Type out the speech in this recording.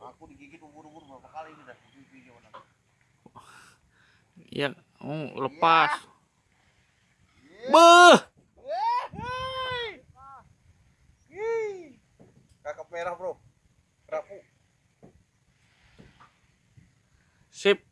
aku digigit ubur-ubur berapa kali ini dah ya oh, iya. lepas. Yeah. Yeah. beh kakak merah bro. Rapu. Sip.